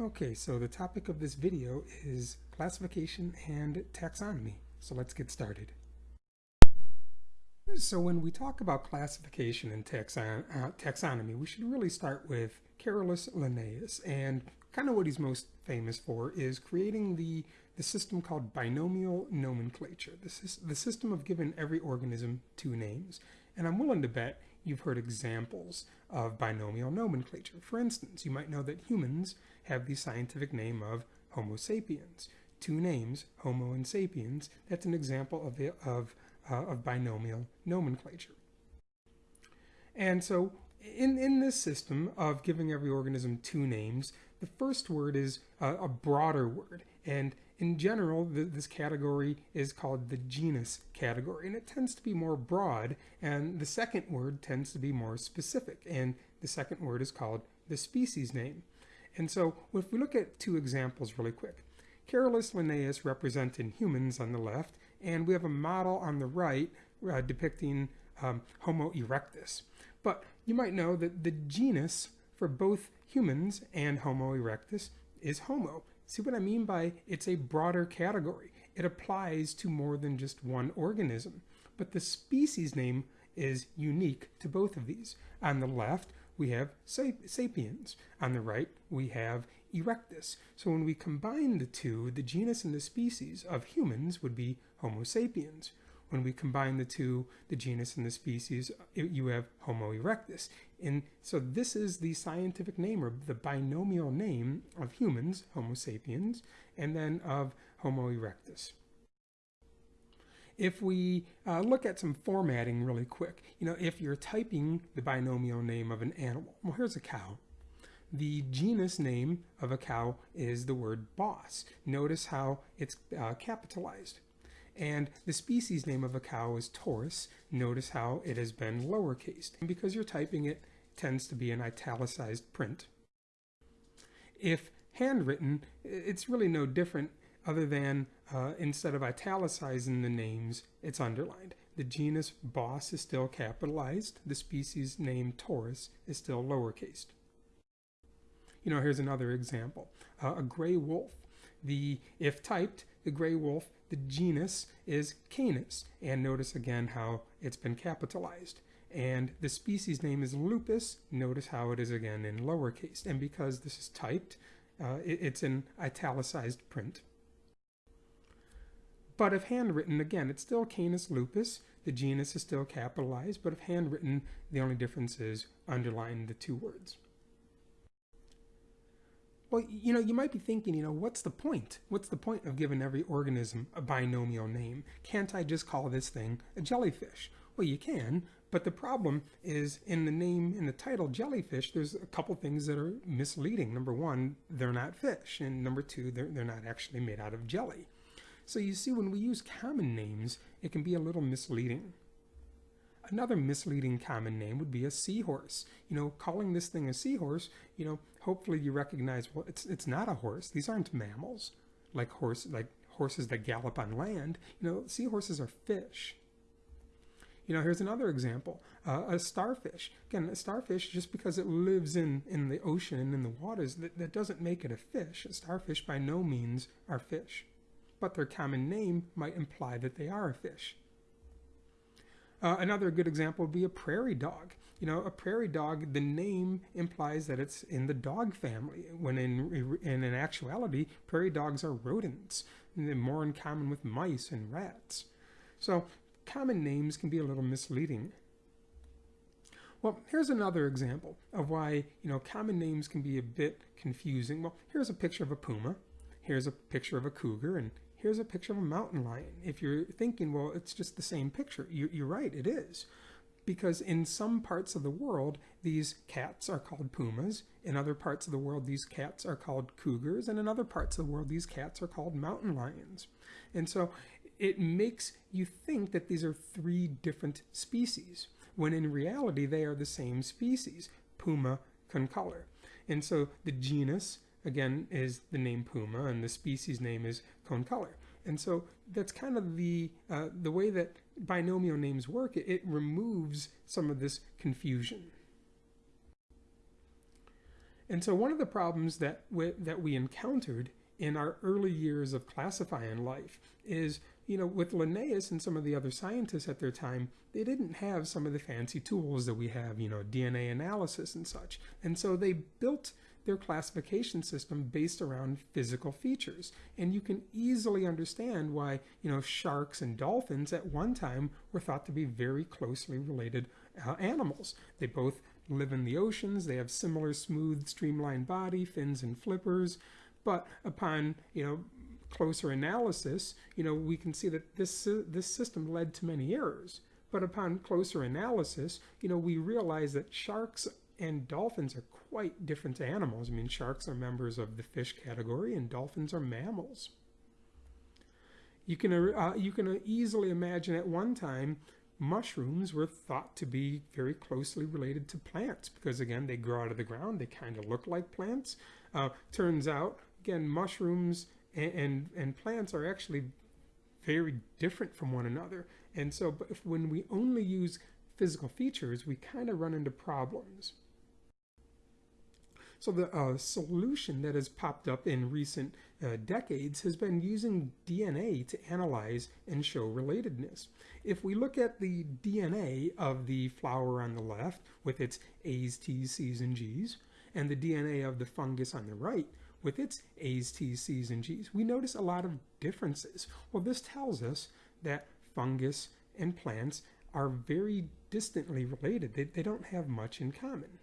Okay, so the topic of this video is classification and taxonomy. So let's get started. So when we talk about classification and taxon uh, taxonomy, we should really start with Carolus Linnaeus. And kind of what he's most famous for is creating the, the system called binomial nomenclature, the, the system of giving every organism two names. And I'm willing to bet you've heard examples of binomial nomenclature. For instance, you might know that humans have the scientific name of Homo sapiens. Two names, Homo and sapiens, that's an example of, the, of, uh, of binomial nomenclature. And so in, in this system of giving every organism two names, the first word is a, a broader word. And in general, this category is called the genus category, and it tends to be more broad, and the second word tends to be more specific, and the second word is called the species name. And so if we look at two examples really quick, Carolus Linnaeus representing humans on the left, and we have a model on the right uh, depicting um, Homo erectus. But you might know that the genus for both humans and Homo erectus is Homo. See what I mean by it's a broader category. It applies to more than just one organism. But the species name is unique to both of these. On the left, we have sapiens. On the right, we have erectus. So when we combine the two, the genus and the species of humans would be Homo sapiens. When we combine the two, the genus and the species, you have Homo erectus. And so this is the scientific name or the binomial name of humans, Homo sapiens, and then of Homo erectus. If we uh, look at some formatting really quick, you know, if you're typing the binomial name of an animal, well, here's a cow. The genus name of a cow is the word bos. Notice how it's uh, capitalized. And the species name of a cow is Taurus. Notice how it has been lowercased. And because you're typing it, it tends to be an italicized print. If handwritten, it's really no different other than uh, instead of italicizing the names, it's underlined. The genus Bos is still capitalized. The species name Taurus is still lowercased. You know, here's another example. Uh, a gray wolf. The, if typed, the gray wolf the genus is Canis. And notice again how it's been capitalized. And the species name is lupus. Notice how it is again in lowercase. And because this is typed, uh, it, it's in italicized print. But if handwritten, again, it's still Canis lupus. The genus is still capitalized, but if handwritten, the only difference is underline the two words. Well, you know, you might be thinking, you know, what's the point? What's the point of giving every organism a binomial name? Can't I just call this thing a jellyfish? Well, you can, but the problem is in the name, in the title jellyfish, there's a couple things that are misleading. Number one, they're not fish, and number two, they're, they're not actually made out of jelly. So you see, when we use common names, it can be a little misleading. Another misleading common name would be a seahorse. You know, calling this thing a seahorse, you know, hopefully you recognize, well, it's, it's not a horse. These aren't mammals like horse, like horses that gallop on land. You know, seahorses are fish. You know, here's another example. Uh, a starfish. Again, a starfish, just because it lives in, in the ocean and in the waters, that, that doesn't make it a fish. A starfish by no means are fish. But their common name might imply that they are a fish. Uh, another good example would be a prairie dog. You know, a prairie dog, the name implies that it's in the dog family, when in, in, in actuality, prairie dogs are rodents. And they're more in common with mice and rats. So common names can be a little misleading. Well, here's another example of why, you know, common names can be a bit confusing. Well, here's a picture of a puma. Here's a picture of a cougar, and here's a picture of a mountain lion. If you're thinking, well, it's just the same picture, you're right, it is. Because in some parts of the world, these cats are called pumas. In other parts of the world, these cats are called cougars. And in other parts of the world, these cats are called mountain lions. And so it makes you think that these are three different species, when in reality, they are the same species, Puma concolor. And so the genus again, is the name puma, and the species name is concolor. And so that's kind of the uh, the way that binomial names work. It, it removes some of this confusion. And so one of the problems that we, that we encountered in our early years of classifying life is, you know, with Linnaeus and some of the other scientists at their time, they didn't have some of the fancy tools that we have, you know, DNA analysis and such. And so they built their classification system based around physical features. And you can easily understand why, you know, sharks and dolphins at one time were thought to be very closely related uh, animals. They both live in the oceans, they have similar smooth, streamlined body, fins and flippers. But upon, you know, closer analysis, you know, we can see that this, this system led to many errors. But upon closer analysis, you know, we realize that sharks and dolphins are quite different animals. I mean, sharks are members of the fish category and dolphins are mammals. You can, uh, you can easily imagine at one time mushrooms were thought to be very closely related to plants because again they grow out of the ground they kind of look like plants uh, turns out again, mushrooms and, and, and plants are actually very different from one another. And so if, when we only use physical features, we kind of run into problems. So the uh, solution that has popped up in recent uh, decades has been using DNA to analyze and show relatedness. If we look at the DNA of the flower on the left with its A's, T's, C's, and G's, and the DNA of the fungus on the right with its A's, T's, C's, and G's, we notice a lot of differences. Well, this tells us that fungus and plants are very distantly related. They, they don't have much in common.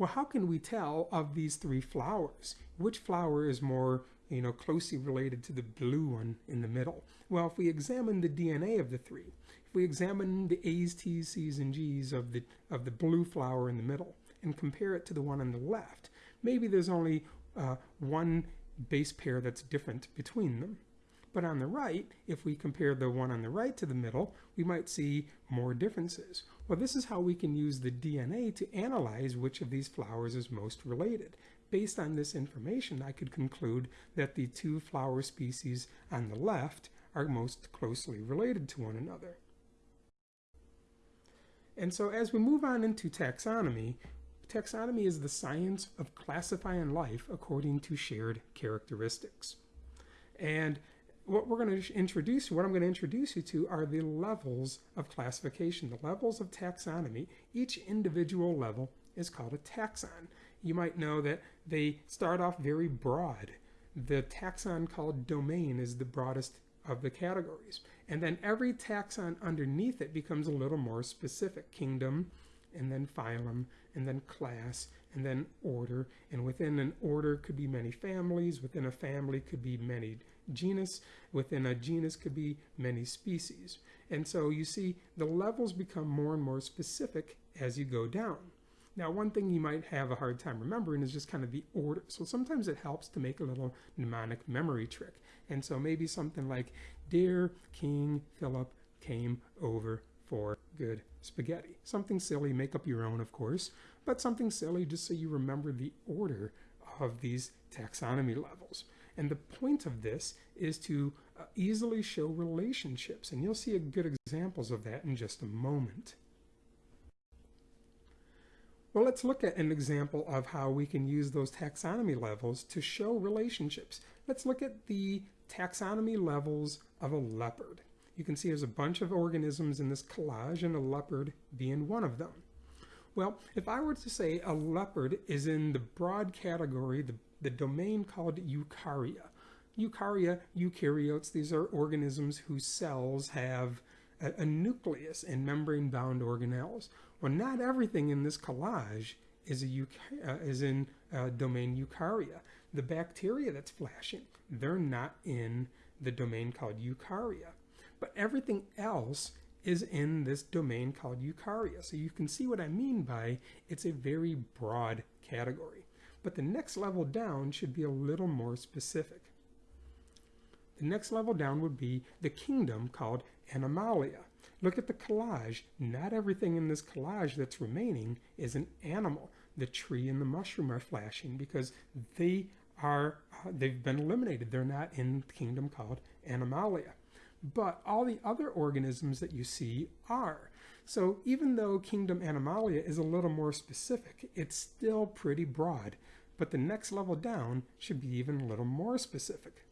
Well, how can we tell of these three flowers? Which flower is more you know, closely related to the blue one in the middle? Well, if we examine the DNA of the three, if we examine the A's, T's, C's, and G's of the, of the blue flower in the middle and compare it to the one on the left, maybe there's only uh, one base pair that's different between them. But on the right, if we compare the one on the right to the middle, we might see more differences. Well, this is how we can use the DNA to analyze which of these flowers is most related. Based on this information, I could conclude that the two flower species on the left are most closely related to one another. And so as we move on into taxonomy, taxonomy is the science of classifying life according to shared characteristics. And what we're going to introduce, what I'm going to introduce you to are the levels of classification, the levels of taxonomy. Each individual level is called a taxon. You might know that they start off very broad. The taxon called domain is the broadest of the categories. And then every taxon underneath it becomes a little more specific. Kingdom, and then phylum, and then class, and then order. And within an order could be many families, within a family could be many genus, within a genus could be many species. And so you see the levels become more and more specific as you go down. Now, one thing you might have a hard time remembering is just kind of the order. So sometimes it helps to make a little mnemonic memory trick. And so maybe something like, Dear King Philip came over for good spaghetti. Something silly, make up your own, of course, but something silly just so you remember the order of these taxonomy levels. And the point of this is to uh, easily show relationships, and you'll see good examples of that in just a moment. Well, let's look at an example of how we can use those taxonomy levels to show relationships. Let's look at the taxonomy levels of a leopard. You can see there's a bunch of organisms in this collage and a leopard being one of them. Well, if I were to say a leopard is in the broad category, the, the domain called Eukarya. Eukarya, eukaryotes, these are organisms whose cells have a, a nucleus and membrane-bound organelles. Well, not everything in this collage is, a, uh, is in uh, domain Eukarya. The bacteria that's flashing, they're not in the domain called Eukarya but everything else is in this domain called eukarya. So you can see what I mean by it's a very broad category. But the next level down should be a little more specific. The next level down would be the kingdom called Animalia. Look at the collage. Not everything in this collage that's remaining is an animal. The tree and the mushroom are flashing because they are, uh, they've been eliminated. They're not in the kingdom called Animalia. But all the other organisms that you see are. So even though kingdom Animalia is a little more specific, it's still pretty broad. But the next level down should be even a little more specific.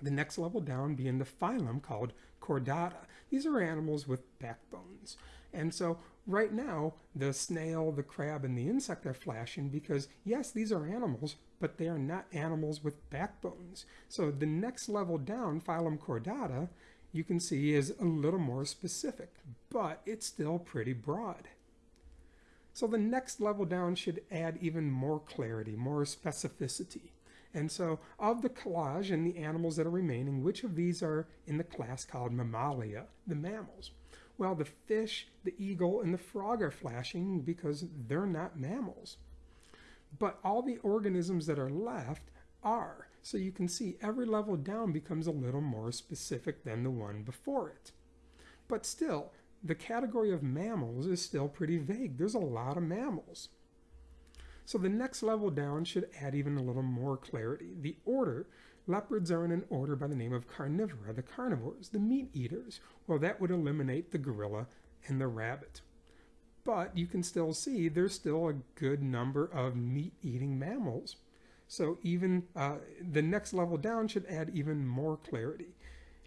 The next level down being the phylum called Chordata. These are animals with backbones. And so right now, the snail, the crab, and the insect are flashing because, yes, these are animals, but they are not animals with backbones. So the next level down, phylum Chordata, you can see is a little more specific, but it's still pretty broad. So the next level down should add even more clarity, more specificity. And so of the collage and the animals that are remaining, which of these are in the class called Mammalia, the mammals? Well, the fish, the eagle, and the frog are flashing because they're not mammals. But all the organisms that are left are. So you can see every level down becomes a little more specific than the one before it. But still, the category of mammals is still pretty vague. There's a lot of mammals. So the next level down should add even a little more clarity. The order, leopards are in an order by the name of carnivora, the carnivores, the meat eaters. Well, that would eliminate the gorilla and the rabbit. But you can still see there's still a good number of meat-eating mammals. So even uh, the next level down should add even more clarity.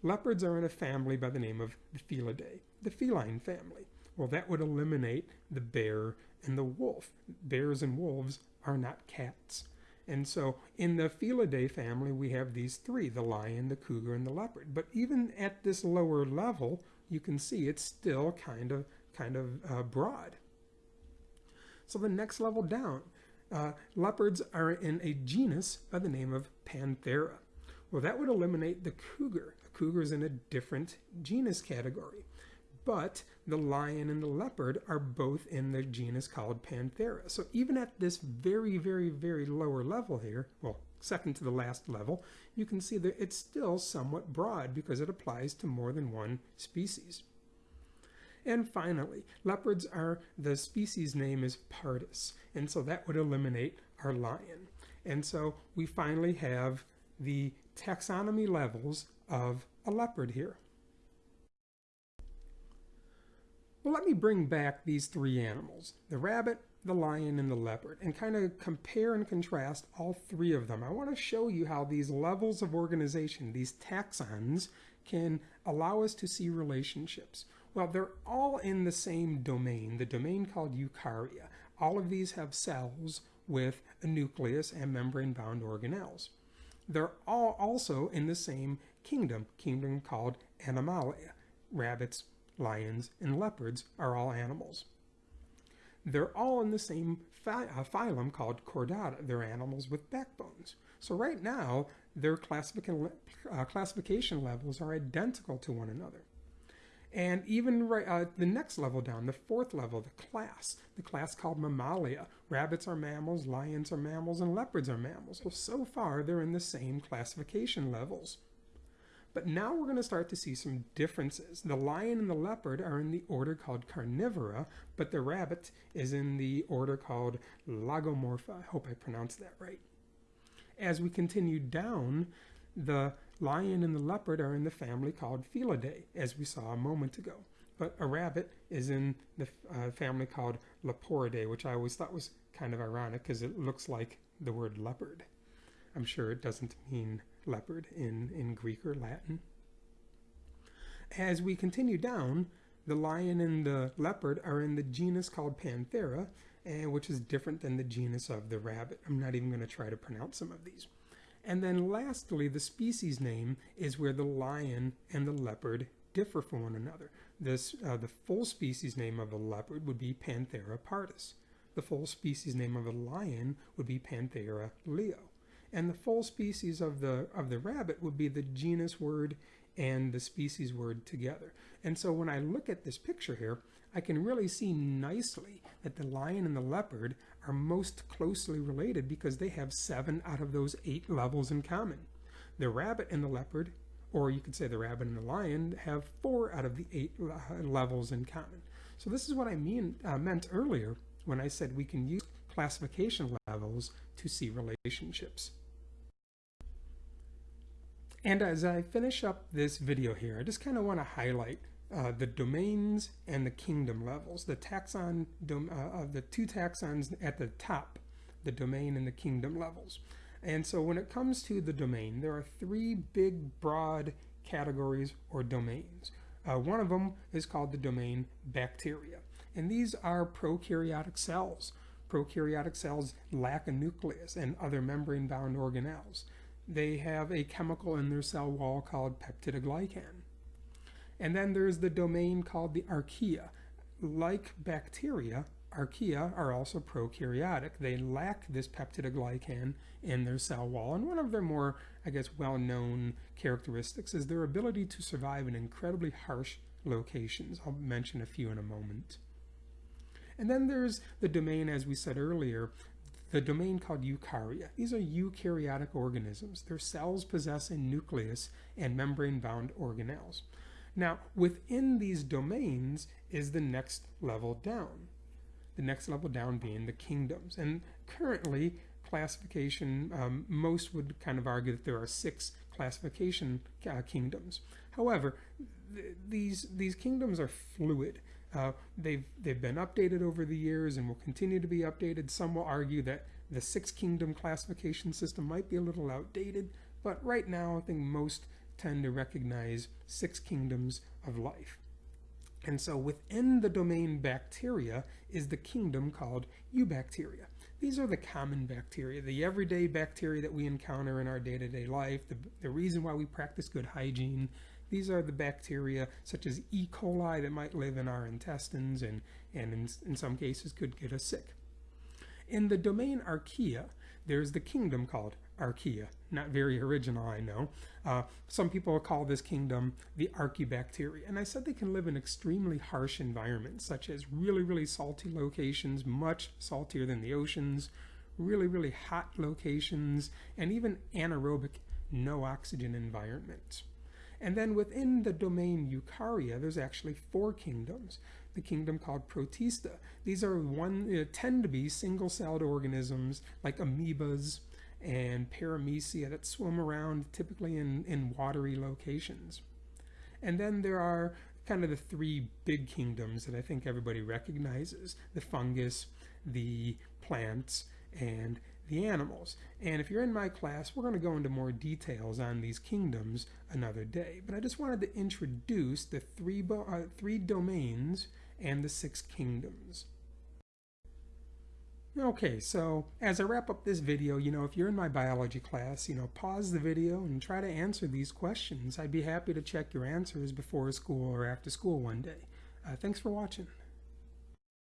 Leopards are in a family by the name of the Felidae, the feline family. Well, that would eliminate the bear and the wolf. Bears and wolves are not cats. And so in the Felidae family, we have these three, the lion, the cougar, and the leopard. But even at this lower level, you can see it's still kind of, kind of uh, broad. So the next level down, uh, leopards are in a genus by the name of Panthera. Well, that would eliminate the cougar. A cougar is in a different genus category but the lion and the leopard are both in the genus called Panthera. So even at this very, very, very lower level here, well, second to the last level, you can see that it's still somewhat broad because it applies to more than one species. And finally, leopards are, the species name is Pardus, and so that would eliminate our lion. And so we finally have the taxonomy levels of a leopard here. Well, let me bring back these three animals, the rabbit, the lion, and the leopard, and kind of compare and contrast all three of them. I want to show you how these levels of organization, these taxons, can allow us to see relationships. Well, they're all in the same domain, the domain called eukarya. All of these have cells with a nucleus and membrane-bound organelles. They're all also in the same kingdom, kingdom called Animalia. Rabbits, lions, and leopards are all animals. They're all in the same uh, phylum called Chordata. They're animals with backbones. So right now, their uh, classification levels are identical to one another. And even right, uh, the next level down, the fourth level, the class, the class called Mammalia. Rabbits are mammals, lions are mammals, and leopards are mammals. Well, so far, they're in the same classification levels. But now we're going to start to see some differences. The lion and the leopard are in the order called Carnivora, but the rabbit is in the order called Lagomorpha. I hope I pronounced that right. As we continue down, the lion and the leopard are in the family called Felidae, as we saw a moment ago. But a rabbit is in the uh, family called Leporidae, which I always thought was kind of ironic because it looks like the word leopard. I'm sure it doesn't mean leopard in, in Greek or Latin. As we continue down, the lion and the leopard are in the genus called Panthera, and which is different than the genus of the rabbit. I'm not even going to try to pronounce some of these. And then lastly, the species name is where the lion and the leopard differ from one another. This, uh, the full species name of a leopard would be Panthera pardus. The full species name of a lion would be Panthera leo and the full species of the of the rabbit would be the genus word and the species word together. And so when I look at this picture here, I can really see nicely that the lion and the leopard are most closely related because they have seven out of those eight levels in common. The rabbit and the leopard, or you could say the rabbit and the lion, have four out of the eight levels in common. So this is what I mean uh, meant earlier when I said we can use classification levels to see relationships. And as I finish up this video here, I just kind of want to highlight uh, the domains and the kingdom levels, the taxon, uh, of the two taxons at the top, the domain and the kingdom levels. And so when it comes to the domain, there are three big, broad categories or domains. Uh, one of them is called the domain bacteria. And these are prokaryotic cells. Prokaryotic cells lack a nucleus and other membrane-bound organelles. They have a chemical in their cell wall called peptidoglycan. And then there's the domain called the archaea. Like bacteria, archaea are also prokaryotic. They lack this peptidoglycan in their cell wall. And one of their more, I guess, well-known characteristics is their ability to survive in incredibly harsh locations. I'll mention a few in a moment. And then there's the domain, as we said earlier, the domain called eukarya. These are eukaryotic organisms. Their cells possess a nucleus and membrane-bound organelles. Now, within these domains is the next level down. The next level down being the kingdoms. And currently, classification, um, most would kind of argue that there are six classification uh, kingdoms. However, th these, these kingdoms are fluid. Uh, they've, they've been updated over the years and will continue to be updated. Some will argue that the six kingdom classification system might be a little outdated, but right now I think most tend to recognize six kingdoms of life. And so within the domain bacteria is the kingdom called eubacteria. These are the common bacteria, the everyday bacteria that we encounter in our day-to-day -day life, the, the reason why we practice good hygiene. These are the bacteria such as E. coli that might live in our intestines and, and in, in some cases could get us sick. In the domain archaea, there's the kingdom called archaea. Not very original, I know. Uh, some people call this kingdom the archaebacteria. And I said they can live in extremely harsh environments, such as really, really salty locations, much saltier than the oceans, really, really hot locations, and even anaerobic, no oxygen environments. And then within the domain Eukarya, there's actually four kingdoms. The kingdom called Protista. These are one uh, tend to be single-celled organisms like amoebas, and paramecia that swim around typically in, in watery locations. And then there are kind of the three big kingdoms that I think everybody recognizes, the fungus, the plants, and the animals. And if you're in my class, we're going to go into more details on these kingdoms another day. But I just wanted to introduce the three, uh, three domains and the six kingdoms. Okay, so as I wrap up this video, you know, if you're in my biology class, you know, pause the video and try to answer these questions. I'd be happy to check your answers before school or after school one day. Uh, thanks for watching.